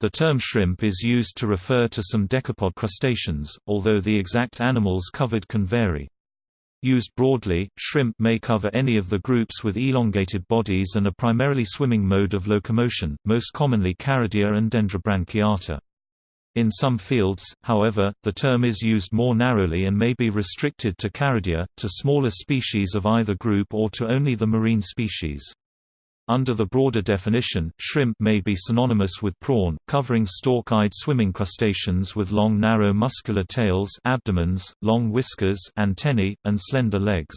The term shrimp is used to refer to some decapod crustaceans, although the exact animals covered can vary. Used broadly, shrimp may cover any of the groups with elongated bodies and a primarily swimming mode of locomotion, most commonly Caridea and Dendrobranchiata. In some fields, however, the term is used more narrowly and may be restricted to Caridea, to smaller species of either group or to only the marine species. Under the broader definition, shrimp may be synonymous with prawn, covering stalk-eyed swimming crustaceans with long narrow muscular tails abdomens, long whiskers antennae, and slender legs.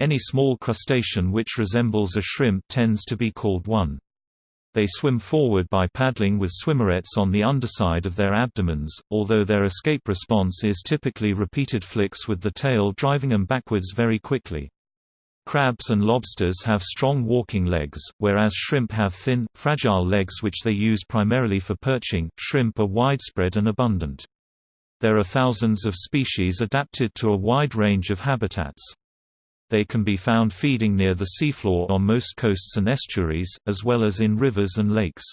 Any small crustacean which resembles a shrimp tends to be called one. They swim forward by paddling with swimmerets on the underside of their abdomens, although their escape response is typically repeated flicks with the tail driving them backwards very quickly. Crabs and lobsters have strong walking legs, whereas shrimp have thin, fragile legs which they use primarily for perching. Shrimp are widespread and abundant. There are thousands of species adapted to a wide range of habitats. They can be found feeding near the seafloor on most coasts and estuaries, as well as in rivers and lakes.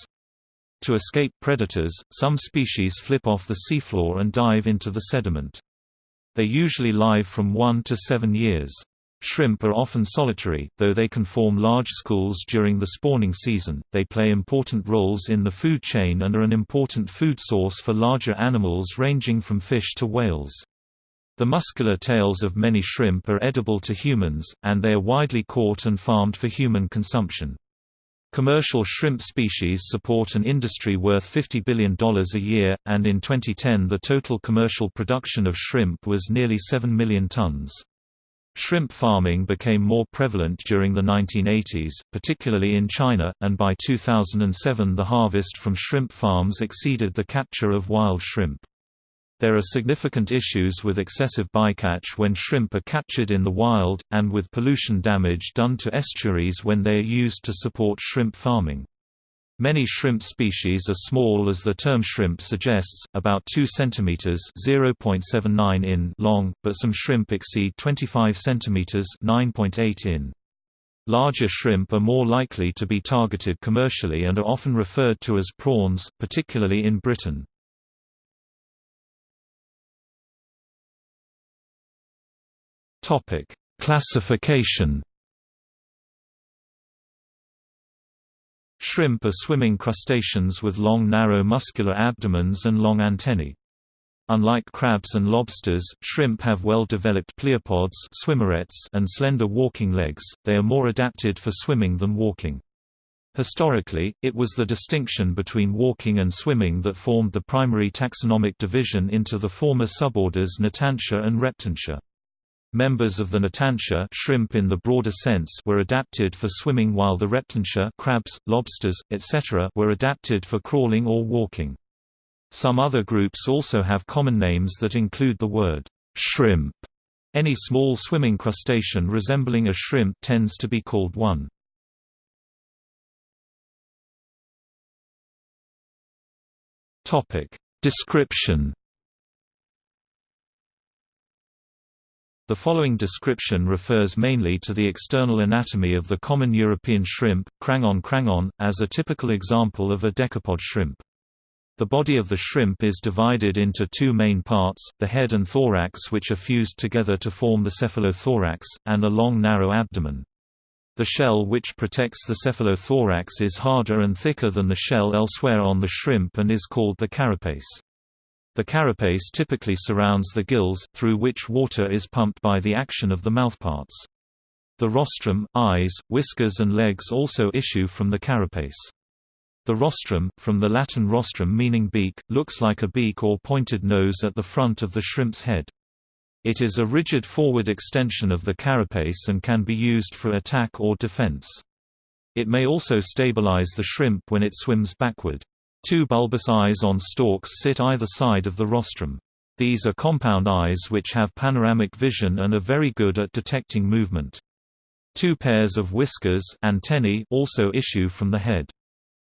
To escape predators, some species flip off the seafloor and dive into the sediment. They usually live from 1 to 7 years. Shrimp are often solitary, though they can form large schools during the spawning season. They play important roles in the food chain and are an important food source for larger animals ranging from fish to whales. The muscular tails of many shrimp are edible to humans, and they are widely caught and farmed for human consumption. Commercial shrimp species support an industry worth $50 billion a year, and in 2010 the total commercial production of shrimp was nearly 7 million tons. Shrimp farming became more prevalent during the 1980s, particularly in China, and by 2007 the harvest from shrimp farms exceeded the capture of wild shrimp. There are significant issues with excessive bycatch when shrimp are captured in the wild, and with pollution damage done to estuaries when they are used to support shrimp farming. Many shrimp species are small as the term shrimp suggests, about 2 cm (0.79 in) long, but some shrimp exceed 25 cm (9.8 in). Larger shrimp are more likely to be targeted commercially and are often referred to as prawns, particularly in Britain. Topic: Classification Shrimp are swimming crustaceans with long narrow muscular abdomens and long antennae. Unlike crabs and lobsters, shrimp have well-developed pleopods swimmerets and slender walking legs, they are more adapted for swimming than walking. Historically, it was the distinction between walking and swimming that formed the primary taxonomic division into the former suborders Natantia and Reptantia. Members of the Natantia shrimp in the broader sense were adapted for swimming while the Reptantia crabs, lobsters, etc. were adapted for crawling or walking. Some other groups also have common names that include the word shrimp. Any small swimming crustacean resembling a shrimp tends to be called one. Description The following description refers mainly to the external anatomy of the common European shrimp, Crangon crangon, as a typical example of a decapod shrimp. The body of the shrimp is divided into two main parts, the head and thorax which are fused together to form the cephalothorax, and a long narrow abdomen. The shell which protects the cephalothorax is harder and thicker than the shell elsewhere on the shrimp and is called the carapace. The carapace typically surrounds the gills, through which water is pumped by the action of the mouthparts. The rostrum, eyes, whiskers and legs also issue from the carapace. The rostrum, from the Latin rostrum meaning beak, looks like a beak or pointed nose at the front of the shrimp's head. It is a rigid forward extension of the carapace and can be used for attack or defense. It may also stabilize the shrimp when it swims backward. Two bulbous eyes on stalks sit either side of the rostrum. These are compound eyes which have panoramic vision and are very good at detecting movement. Two pairs of whiskers antennae also issue from the head.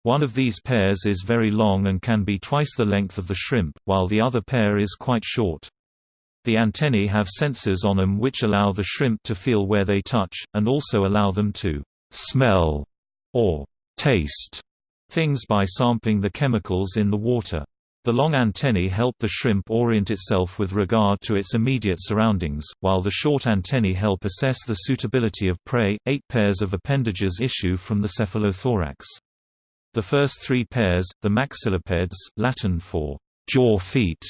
One of these pairs is very long and can be twice the length of the shrimp, while the other pair is quite short. The antennae have sensors on them which allow the shrimp to feel where they touch, and also allow them to smell or taste things by sampling the chemicals in the water. The long antennae help the shrimp orient itself with regard to its immediate surroundings, while the short antennae help assess the suitability of prey. Eight pairs of appendages issue from the cephalothorax. The first three pairs, the maxillipeds, Latin for jaw feet,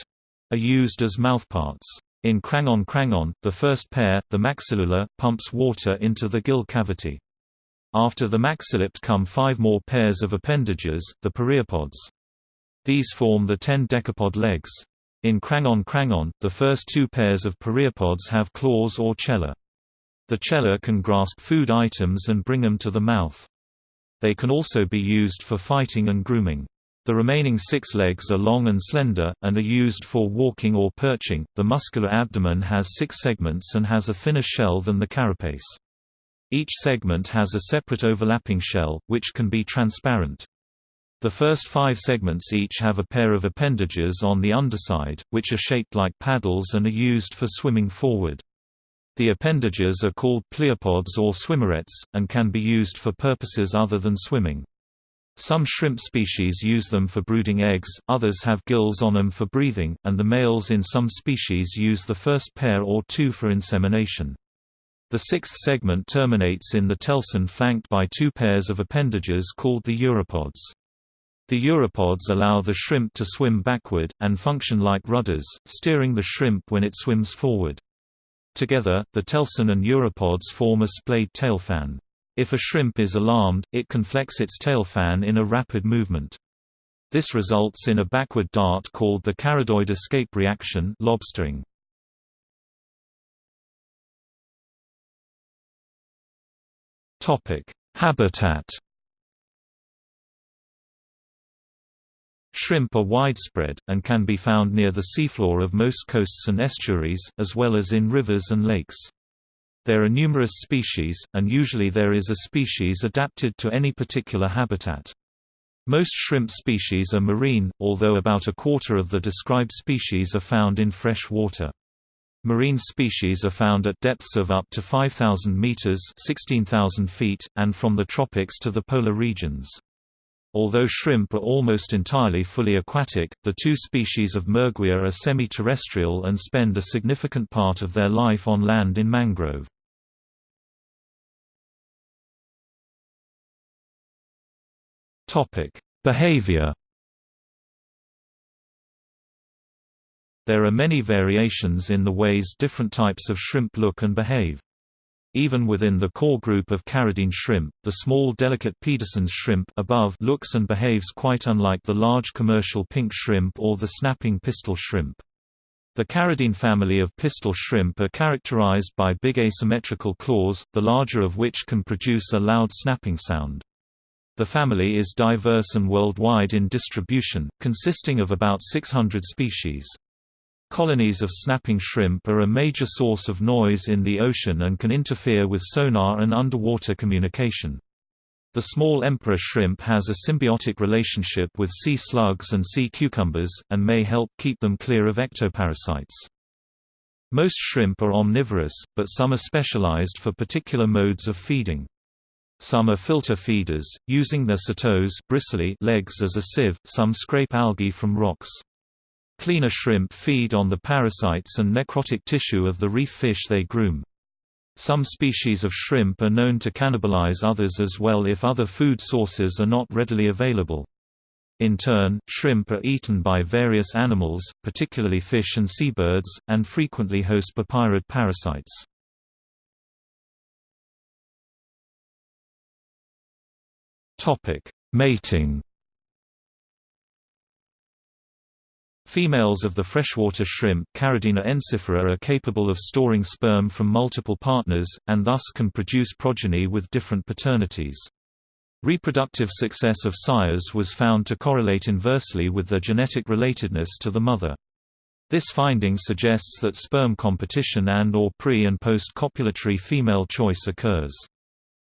are used as mouthparts. In Crangon crangon, the first pair, the maxillula, pumps water into the gill cavity. After the maxillipeds come five more pairs of appendages, the pereiopods. These form the ten decapod legs. In Crangon crangon, the first two pairs of pereiopods have claws or chela. The chela can grasp food items and bring them to the mouth. They can also be used for fighting and grooming. The remaining six legs are long and slender, and are used for walking or perching. The muscular abdomen has six segments and has a thinner shell than the carapace. Each segment has a separate overlapping shell, which can be transparent. The first five segments each have a pair of appendages on the underside, which are shaped like paddles and are used for swimming forward. The appendages are called pleopods or swimmerets, and can be used for purposes other than swimming. Some shrimp species use them for brooding eggs, others have gills on them for breathing, and the males in some species use the first pair or two for insemination. The sixth segment terminates in the telson flanked by two pairs of appendages called the uropods. The uropods allow the shrimp to swim backward, and function like rudders, steering the shrimp when it swims forward. Together, the telson and uropods form a splayed tailfan. If a shrimp is alarmed, it can flex its tailfan in a rapid movement. This results in a backward dart called the caridoid escape reaction lobstering. Habitat Shrimp are widespread, and can be found near the seafloor of most coasts and estuaries, as well as in rivers and lakes. There are numerous species, and usually there is a species adapted to any particular habitat. Most shrimp species are marine, although about a quarter of the described species are found in fresh water. Marine species are found at depths of up to 5,000 meters (16,000 feet) and from the tropics to the polar regions. Although shrimp are almost entirely fully aquatic, the two species of Merguia are semi-terrestrial and spend a significant part of their life on land in mangrove. Behavior There are many variations in the ways different types of shrimp look and behave. Even within the core group of caridean shrimp, the small delicate Pederson's shrimp above looks and behaves quite unlike the large commercial pink shrimp or the snapping pistol shrimp. The caridean family of pistol shrimp are characterized by big asymmetrical claws, the larger of which can produce a loud snapping sound. The family is diverse and worldwide in distribution, consisting of about 600 species. Colonies of snapping shrimp are a major source of noise in the ocean and can interfere with sonar and underwater communication. The small emperor shrimp has a symbiotic relationship with sea slugs and sea cucumbers, and may help keep them clear of ectoparasites. Most shrimp are omnivorous, but some are specialized for particular modes of feeding. Some are filter feeders, using their setose bristly legs as a sieve, some scrape algae from rocks. Cleaner shrimp feed on the parasites and necrotic tissue of the reef fish they groom. Some species of shrimp are known to cannibalize others as well if other food sources are not readily available. In turn, shrimp are eaten by various animals, particularly fish and seabirds, and frequently host bopyrid parasites. Mating Females of the freshwater shrimp Caridina ensiphera are capable of storing sperm from multiple partners, and thus can produce progeny with different paternities. Reproductive success of sires was found to correlate inversely with their genetic relatedness to the mother. This finding suggests that sperm competition and or pre- and post-copulatory female choice occurs.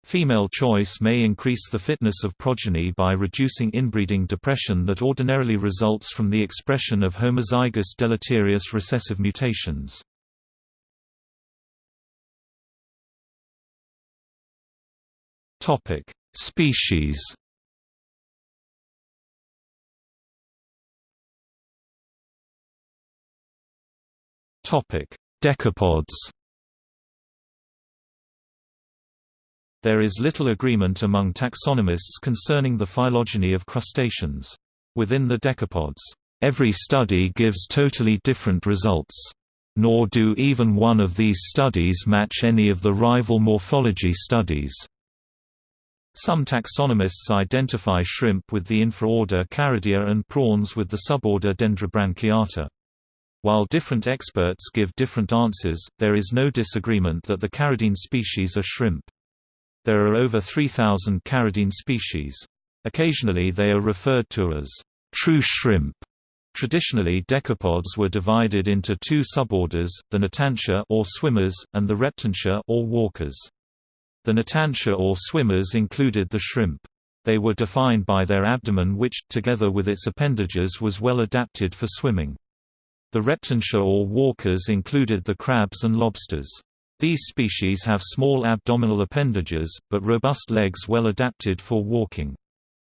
Female choice may increase the fitness of progeny by reducing inbreeding depression that ordinarily results from the expression of homozygous deleterious recessive mutations. Topic: Species. Topic: Decapods. There is little agreement among taxonomists concerning the phylogeny of crustaceans. Within the decapods, every study gives totally different results. Nor do even one of these studies match any of the rival morphology studies. Some taxonomists identify shrimp with the infraorder Caridea and prawns with the suborder Dendrobranchiata. While different experts give different answers, there is no disagreement that the caridean species are shrimp. There are over 3,000 caridean species. Occasionally they are referred to as true shrimp. Traditionally decapods were divided into two suborders, the Natantia or swimmers, and the Reptantia or walkers. The Natantia or swimmers included the shrimp. They were defined by their abdomen which, together with its appendages was well adapted for swimming. The Reptantia or walkers included the crabs and lobsters. These species have small abdominal appendages, but robust legs well adapted for walking.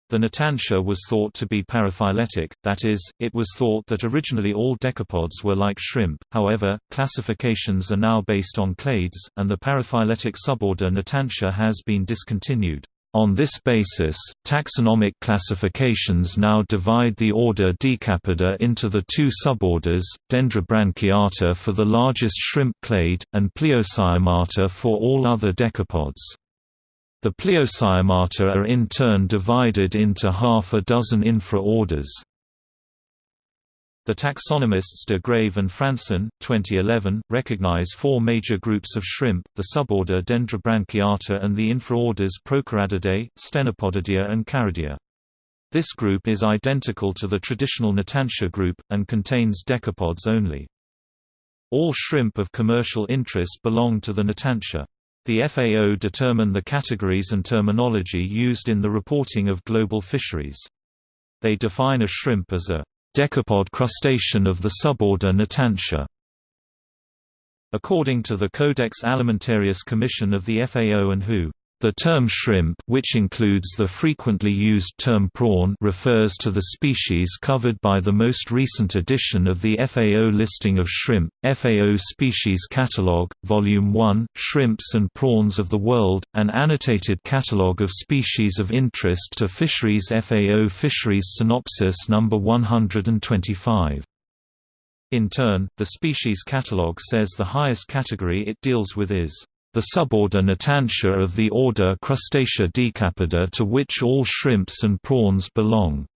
The Natantia was thought to be paraphyletic, that is, it was thought that originally all decapods were like shrimp, however, classifications are now based on clades, and the paraphyletic suborder Natantia has been discontinued. On this basis, taxonomic classifications now divide the order Decapoda into the two suborders, Dendrobranchiata for the largest shrimp clade, and Pleocyemata for all other decapods. The Pleocyemata are in turn divided into half a dozen infra-orders. The taxonomists de Grave and Fransen, 2011, recognize four major groups of shrimp, the suborder Dendrobranchiata and the infraorders Procarididea, Stenopodidae and Caridea. This group is identical to the traditional Natantia group, and contains decapods only. All shrimp of commercial interest belong to the Natantia. The FAO determine the categories and terminology used in the reporting of global fisheries. They define a shrimp as a decapod crustacean of the suborder Natantia. According to the Codex Alimentarius Commission of the FAO and WHO, the term shrimp which includes the frequently used term prawn refers to the species covered by the most recent edition of the FAO listing of shrimp, FAO Species Catalogue, Volume 1, Shrimps and Prawns of the World, an annotated catalogue of species of interest to fisheries FAO Fisheries Synopsis No. 125. In turn, the species catalogue says the highest category it deals with is the suborder Natantia of the order Crustacea decapoda to which all shrimps and prawns belong.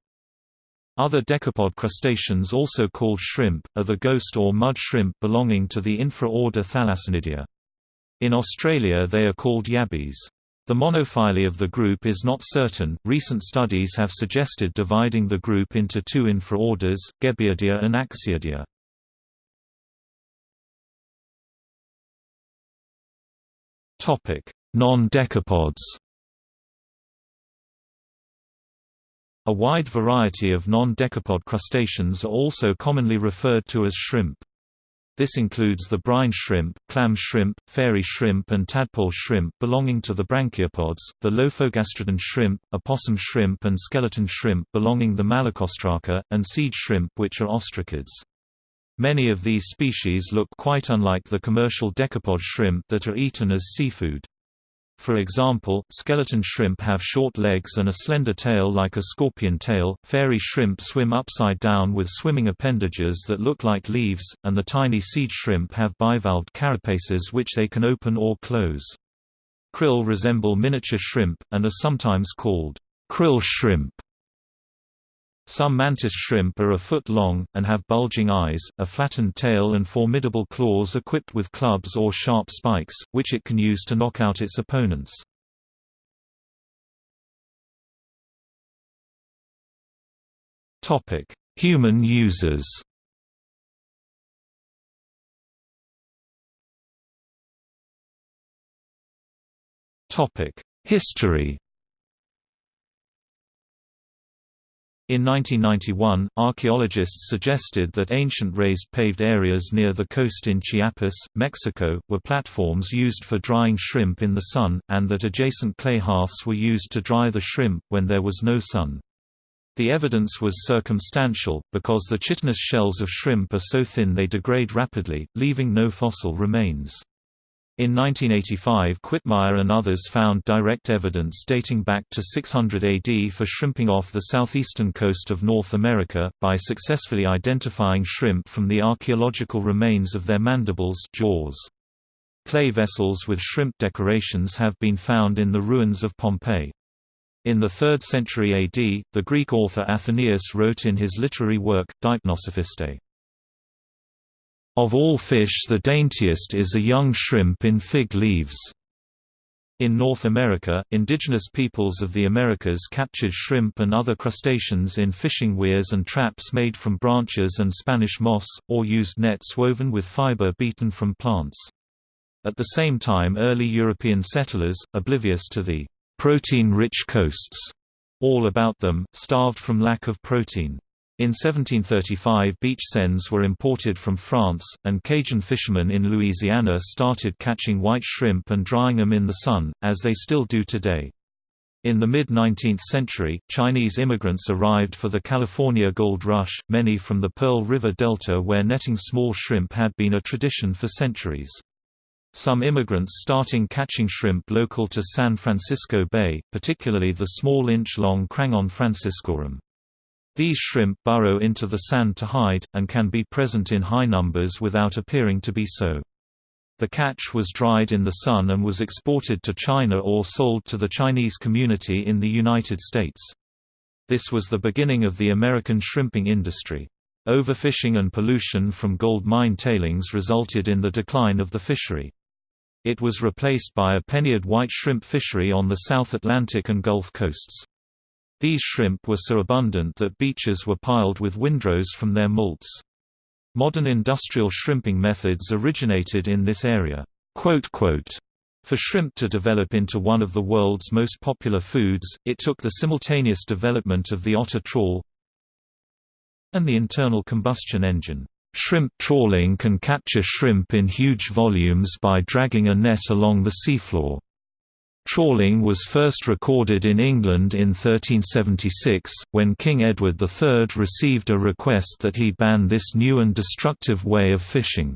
Other decapod crustaceans also called shrimp, are the ghost or mud shrimp belonging to the infra-order Thalassinidae. In Australia they are called yabbies. The monophyly of the group is not certain. Recent studies have suggested dividing the group into two infraorders, Gebbiidae and Axiidae. Non-decapods A wide variety of non-decapod crustaceans are also commonly referred to as shrimp. This includes the brine shrimp, clam shrimp, fairy shrimp and tadpole shrimp belonging to the branchiopods, the lophogastrid shrimp, opossum shrimp and skeleton shrimp belonging to the Malacostraca, and seed shrimp which are ostracods. Many of these species look quite unlike the commercial decapod shrimp that are eaten as seafood. For example, skeleton shrimp have short legs and a slender tail like a scorpion tail, fairy shrimp swim upside down with swimming appendages that look like leaves, and the tiny seed shrimp have bivalved carapaces which they can open or close. Krill resemble miniature shrimp, and are sometimes called krill shrimp. Some mantis shrimp are a foot long, and have bulging eyes, a flattened tail and formidable claws equipped with clubs or sharp spikes, which it can use to knock out its opponents. Human users History In 1991, archaeologists suggested that ancient raised paved areas near the coast in Chiapas, Mexico, were platforms used for drying shrimp in the sun, and that adjacent clay hearths were used to dry the shrimp when there was no sun. The evidence was circumstantial, because the chitinous shells of shrimp are so thin they degrade rapidly, leaving no fossil remains. In 1985 Quitmyer and others found direct evidence dating back to 600 AD for shrimping off the southeastern coast of North America, by successfully identifying shrimp from the archaeological remains of their mandibles jaws. Clay vessels with shrimp decorations have been found in the ruins of Pompeii. In the 3rd century AD, the Greek author Athenaeus wrote in his literary work, Deipnosophistae, of all fish the daintiest is a young shrimp in fig leaves. In North America, indigenous peoples of the Americas captured shrimp and other crustaceans in fishing weirs and traps made from branches and Spanish moss, or used nets woven with fiber beaten from plants. At the same time early European settlers, oblivious to the protein-rich coasts all about them, starved from lack of protein. In 1735 beach seines were imported from France, and Cajun fishermen in Louisiana started catching white shrimp and drying them in the sun, as they still do today. In the mid-19th century, Chinese immigrants arrived for the California Gold Rush, many from the Pearl River Delta where netting small shrimp had been a tradition for centuries. Some immigrants starting catching shrimp local to San Francisco Bay, particularly the small inch-long Crangon franciscorum. These shrimp burrow into the sand to hide, and can be present in high numbers without appearing to be so. The catch was dried in the sun and was exported to China or sold to the Chinese community in the United States. This was the beginning of the American shrimping industry. Overfishing and pollution from gold mine tailings resulted in the decline of the fishery. It was replaced by a penaeid white shrimp fishery on the South Atlantic and Gulf coasts. These shrimp were so abundant that beaches were piled with windrows from their molts. Modern industrial shrimping methods originated in this area. For shrimp to develop into one of the world's most popular foods, it took the simultaneous development of the otter trawl and the internal combustion engine. Shrimp trawling can capture shrimp in huge volumes by dragging a net along the seafloor. Trawling was first recorded in England in 1376, when King Edward III received a request that he ban this new and destructive way of fishing.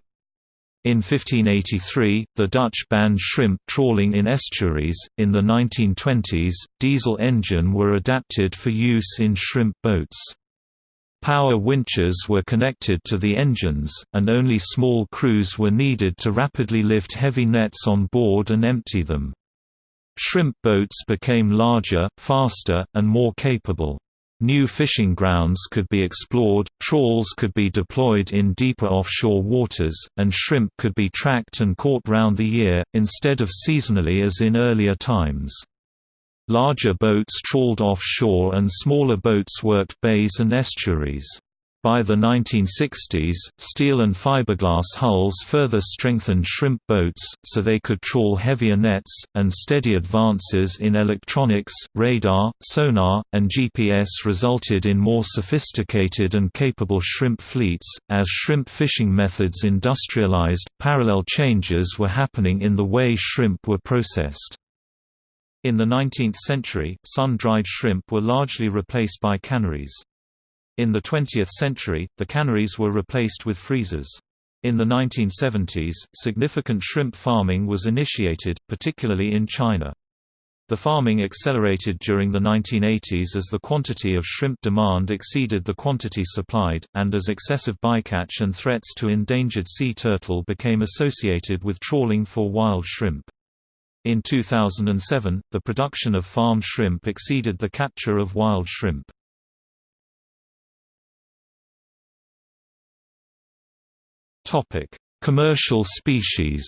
In 1583, the Dutch banned shrimp trawling in estuaries. In the 1920s, diesel engine were adapted for use in shrimp boats. Power winches were connected to the engines, and only small crews were needed to rapidly lift heavy nets on board and empty them. Shrimp boats became larger, faster, and more capable. New fishing grounds could be explored, trawls could be deployed in deeper offshore waters, and shrimp could be tracked and caught round the year, instead of seasonally as in earlier times. Larger boats trawled offshore and smaller boats worked bays and estuaries. By the 1960s, steel and fiberglass hulls further strengthened shrimp boats, so they could trawl heavier nets, and steady advances in electronics, radar, sonar, and GPS resulted in more sophisticated and capable shrimp fleets. As shrimp fishing methods industrialized, parallel changes were happening in the way shrimp were processed. In the 19th century, sun-dried shrimp were largely replaced by canneries. In the 20th century, the canneries were replaced with freezers. In the 1970s, significant shrimp farming was initiated, particularly in China. The farming accelerated during the 1980s as the quantity of shrimp demand exceeded the quantity supplied, and as excessive bycatch and threats to endangered sea turtle became associated with trawling for wild shrimp. In 2007, the production of farm shrimp exceeded the capture of wild shrimp. Topic: Commercial species.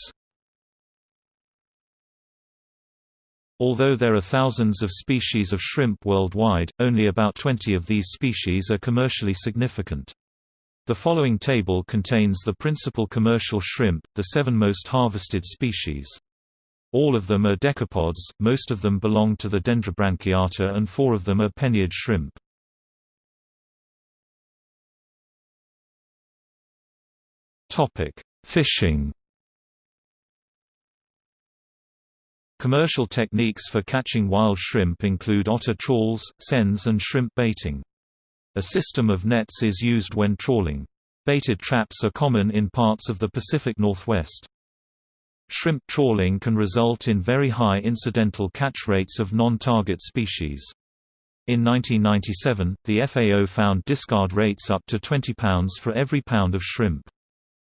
Although there are thousands of species of shrimp worldwide, only about 20 of these species are commercially significant. The following table contains the principal commercial shrimp, the seven most harvested species. All of them are decapods, most of them belong to the Dendrobranchiata and four of them are penaeid shrimp. Topic: Fishing. Commercial techniques for catching wild shrimp include otter trawls, seines and shrimp baiting. A system of nets is used when trawling. Baited traps are common in parts of the Pacific Northwest. Shrimp trawling can result in very high incidental catch rates of non-target species. In 1997, the FAO found discard rates up to 20 pounds for every pound of shrimp.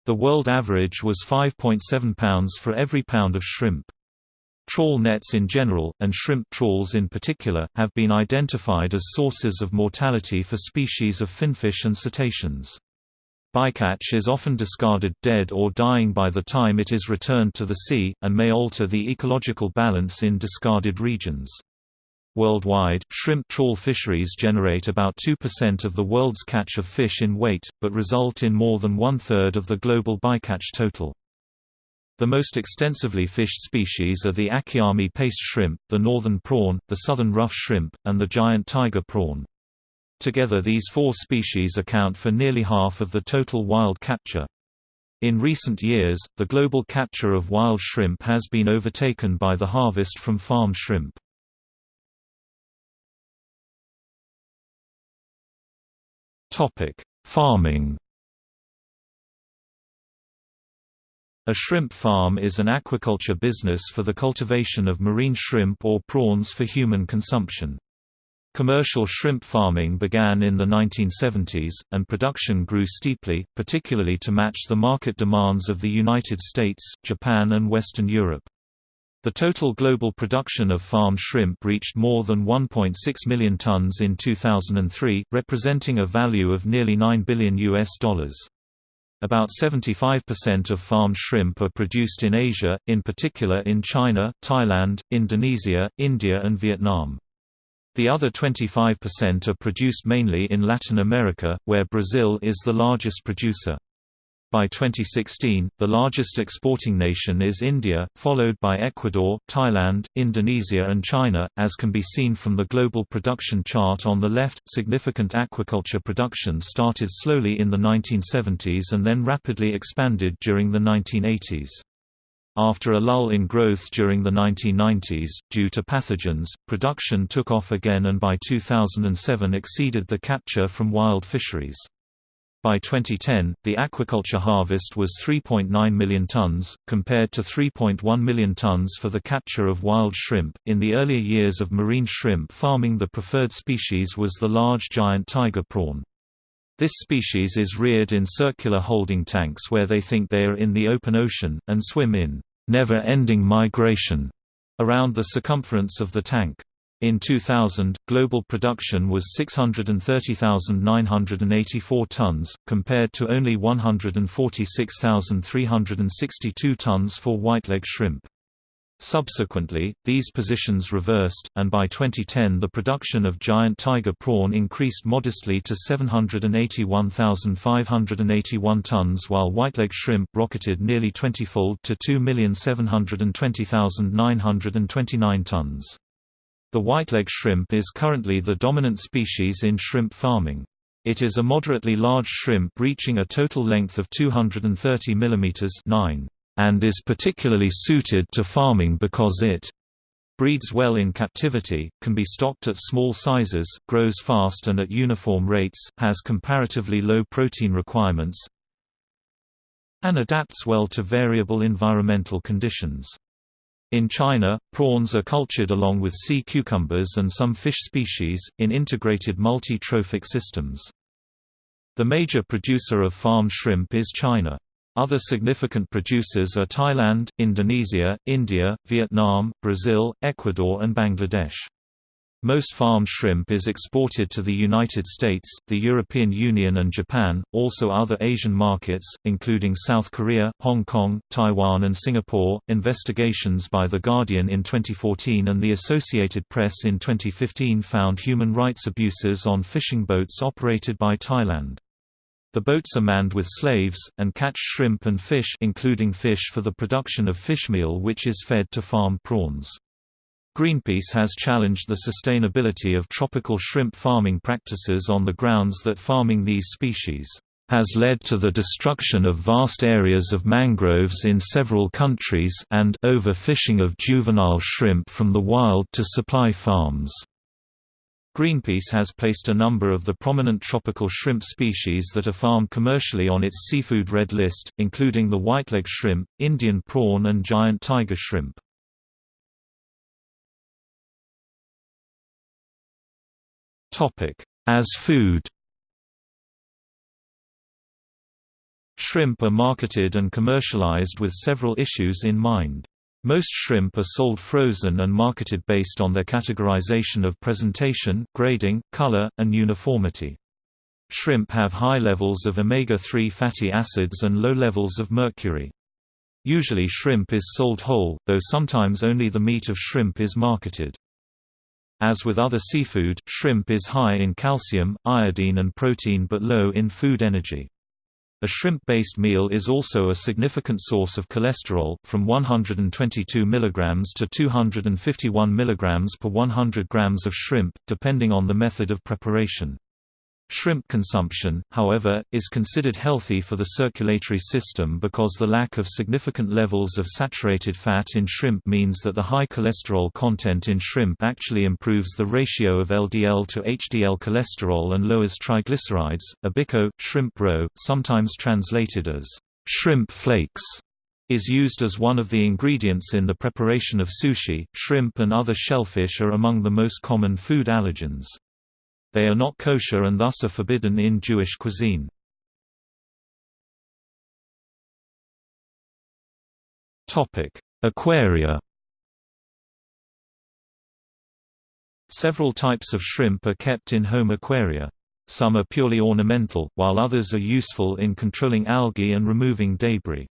The world average was 5.7 pounds for every pound of shrimp. Trawl nets in general, and shrimp trawls in particular, have been identified as sources of mortality for species of finfish and cetaceans. Bycatch is often discarded dead or dying by the time it is returned to the sea, and may alter the ecological balance in discarded regions. Worldwide, shrimp trawl fisheries generate about 2% of the world's catch of fish in weight, but result in more than one-third of the global bycatch total. The most extensively fished species are the Akiami paste shrimp, the northern prawn, the southern rough shrimp, and the giant tiger prawn. Together these four species account for nearly half of the total wild capture. In recent years, the global capture of wild shrimp has been overtaken by the harvest from farmed shrimp. Farming A shrimp farm is an aquaculture business for the cultivation of marine shrimp or prawns for human consumption. Commercial shrimp farming began in the 1970s, and production grew steeply, particularly to match the market demands of the United States, Japan and Western Europe. The total global production of farmed shrimp reached more than 1.6 million tons in 2003, representing a value of nearly 9 billion US dollars. About 75% of farmed shrimp are produced in Asia, in particular in China, Thailand, Indonesia, India and Vietnam. The other 25% are produced mainly in Latin America, where Brazil is the largest producer. By 2016, the largest exporting nation is India, followed by Ecuador, Thailand, Indonesia, and China. As can be seen from the global production chart on the left, significant aquaculture production started slowly in the 1970s and then rapidly expanded during the 1980s. After a lull in growth during the 1990s, due to pathogens, production took off again and by 2007 exceeded the capture from wild fisheries. By 2010, the aquaculture harvest was 3.9 million tons, compared to 3.1 million tons for the capture of wild shrimp. In the earlier years of marine shrimp farming, the preferred species was the large giant tiger prawn. This species is reared in circular holding tanks where they think they are in the open ocean, and swim in never-ending migration around the circumference of the tank. In 2000, global production was 630,984 tons, compared to only 146,362 tons for whiteleg shrimp. Subsequently, these positions reversed, and by 2010 the production of giant tiger prawn increased modestly to 781,581 tons while whiteleg shrimp rocketed nearly 20-fold to 2,720,929 tons. The whiteleg shrimp is currently the dominant species in shrimp farming. It is a moderately large shrimp reaching a total length of 230 mm 9 and is particularly suited to farming because it breeds well in captivity, can be stocked at small sizes, grows fast and at uniform rates, has comparatively low protein requirements, and adapts well to variable environmental conditions. In China, prawns are cultured along with sea cucumbers and some fish species, in integrated multi-trophic systems. The major producer of farmed shrimp is China. Other significant producers are Thailand, Indonesia, India, Vietnam, Brazil, Ecuador and Bangladesh. Most farmed shrimp is exported to the United States, the European Union and Japan, also other Asian markets, including South Korea, Hong Kong, Taiwan and Singapore. Investigations by The Guardian in 2014 and the Associated Press in 2015 found human rights abuses on fishing boats operated by Thailand. The boats are manned with slaves, and catch shrimp and fish including fish for the production of fishmeal which is fed to farm prawns. Greenpeace has challenged the sustainability of tropical shrimp farming practices on the grounds that farming these species has led to the destruction of vast areas of mangroves in several countries and overfishing of juvenile shrimp from the wild to supply farms. Greenpeace has placed a number of the prominent tropical shrimp species that are farmed commercially on its seafood red list, including the whiteleg shrimp, Indian prawn and giant tiger shrimp. As food Shrimp are marketed and commercialized with several issues in mind. Most shrimp are sold frozen and marketed based on their categorization of presentation, grading, color, and uniformity. Shrimp have high levels of omega-3 fatty acids and low levels of mercury. Usually shrimp is sold whole, though sometimes only the meat of shrimp is marketed. As with other seafood, shrimp is high in calcium, iodine and protein but low in food energy. A shrimp-based meal is also a significant source of cholesterol, from 122 mg to 251 mg per 100 grams of shrimp, depending on the method of preparation. Shrimp consumption, however, is considered healthy for the circulatory system because the lack of significant levels of saturated fat in shrimp means that the high cholesterol content in shrimp actually improves the ratio of LDL to HDL cholesterol and lowers triglycerides. Ebiko, shrimp roe, sometimes translated as shrimp flakes, is used as one of the ingredients in the preparation of sushi. Shrimp and other shellfish are among the most common food allergens. They are not kosher and thus are forbidden in Jewish cuisine. Aquaria Several types of shrimp are kept in home aquaria. Some are purely ornamental, while others are useful in controlling algae and removing debris.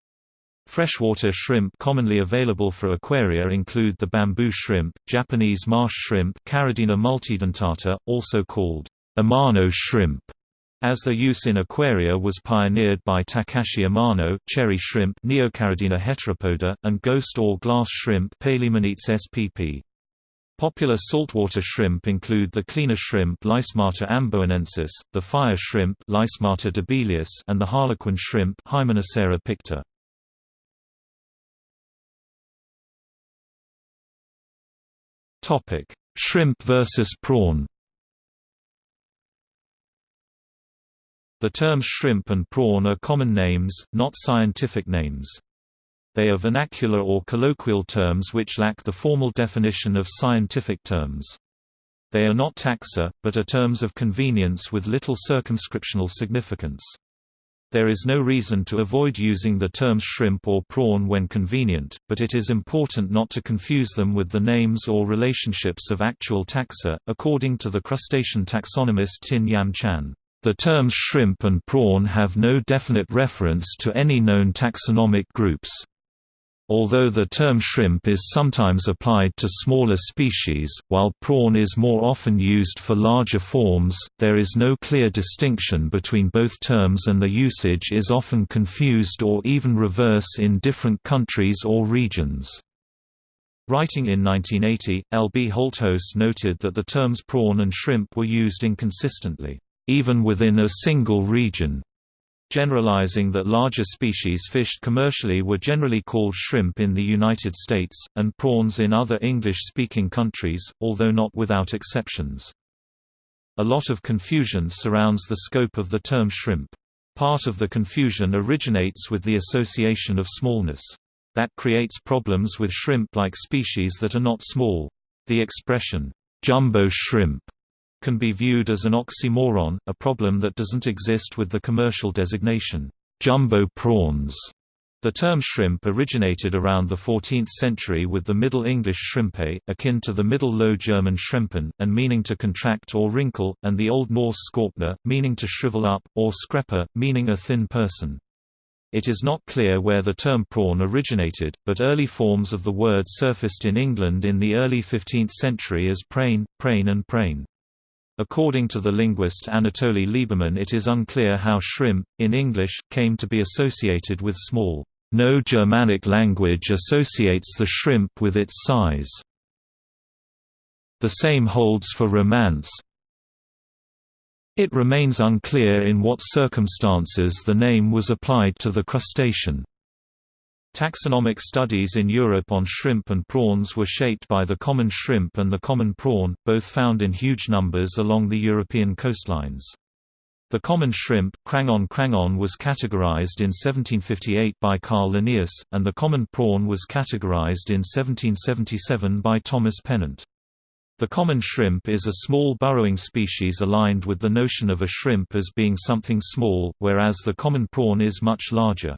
Freshwater shrimp commonly available for aquaria include the bamboo shrimp, Japanese marsh shrimp Caridina multidentata, also called Amano shrimp, as their use in aquaria was pioneered by Takashi Amano cherry shrimp Neocaridina heteropoda, and ghost or glass shrimp Palaemon spp. Popular saltwater shrimp include the cleaner shrimp Lysmata amboinensis, the fire shrimp Lysmata debelius, and the harlequin shrimp Hymenocera picta. Topic: Shrimp versus prawn. The terms shrimp and prawn are common names, not scientific names. They are vernacular or colloquial terms which lack the formal definition of scientific terms. They are not taxa, but are terms of convenience with little circumscriptional significance. There is no reason to avoid using the terms shrimp or prawn when convenient, but it is important not to confuse them with the names or relationships of actual taxa, according to the crustacean taxonomist Tin Yam Chan. The terms shrimp and prawn have no definite reference to any known taxonomic groups. Although the term shrimp is sometimes applied to smaller species, while prawn is more often used for larger forms, there is no clear distinction between both terms and the usage is often confused or even reverse in different countries or regions. Writing in 1980, L. B. Holthuis noted that the terms prawn and shrimp were used inconsistently, even within a single region generalizing that larger species fished commercially were generally called shrimp in the United States, and prawns in other English-speaking countries, although not without exceptions. A lot of confusion surrounds the scope of the term shrimp. Part of the confusion originates with the association of smallness. That creates problems with shrimp-like species that are not small. The expression, jumbo shrimp can be viewed as an oxymoron, a problem that doesn't exist with the commercial designation, jumbo prawns. The term shrimp originated around the 14th century with the Middle English shrimpe, akin to the Middle Low German schrimpen, and meaning to contract or wrinkle, and the Old Norse skorpna, meaning to shrivel up, or skrepa, meaning a thin person. It is not clear where the term prawn originated, but early forms of the word surfaced in England in the early 15th century as prane, prane and prane. According to the linguist Anatoly Liberman it is unclear how shrimp, in English, came to be associated with small. No Germanic language associates the shrimp with its size. The same holds for romance. It remains unclear in what circumstances the name was applied to the crustacean. Taxonomic studies in Europe on shrimp and prawns were shaped by the common shrimp and the common prawn, both found in huge numbers along the European coastlines. The common shrimp Crangon crangon was categorized in 1758 by Carl Linnaeus, and the common prawn was categorized in 1777 by Thomas Pennant. The common shrimp is a small burrowing species aligned with the notion of a shrimp as being something small, whereas the common prawn is much larger.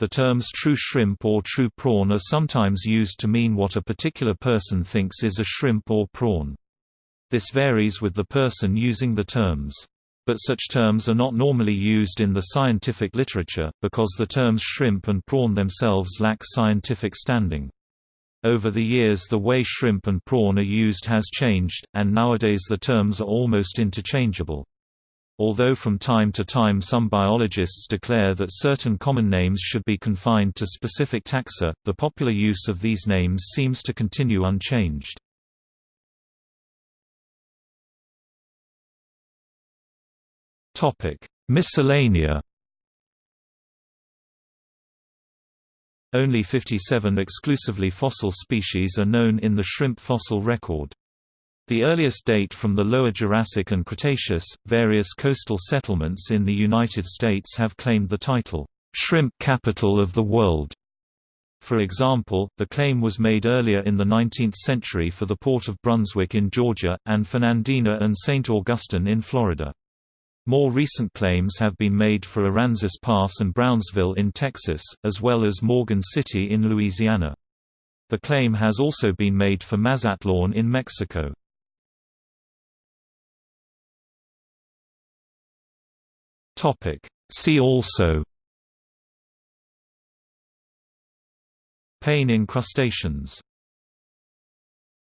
The terms true shrimp or true prawn are sometimes used to mean what a particular person thinks is a shrimp or prawn. This varies with the person using the terms. But such terms are not normally used in the scientific literature, because the terms shrimp and prawn themselves lack scientific standing. Over the years the way shrimp and prawn are used has changed, and nowadays the terms are almost interchangeable. Although from time to time some biologists declare that certain common names should be confined to specific taxa, the popular use of these names seems to continue unchanged. Miscellanea Only 57 exclusively fossil species are known in the shrimp fossil record. The earliest date from the Lower Jurassic and Cretaceous. Various coastal settlements in the United States have claimed the title, Shrimp Capital of the World. For example, the claim was made earlier in the 19th century for the port of Brunswick in Georgia, and Fernandina and St. Augustine in Florida. More recent claims have been made for Aransas Pass and Brownsville in Texas, as well as Morgan City in Louisiana. The claim has also been made for Mazatlan in Mexico. See also Pain in crustaceans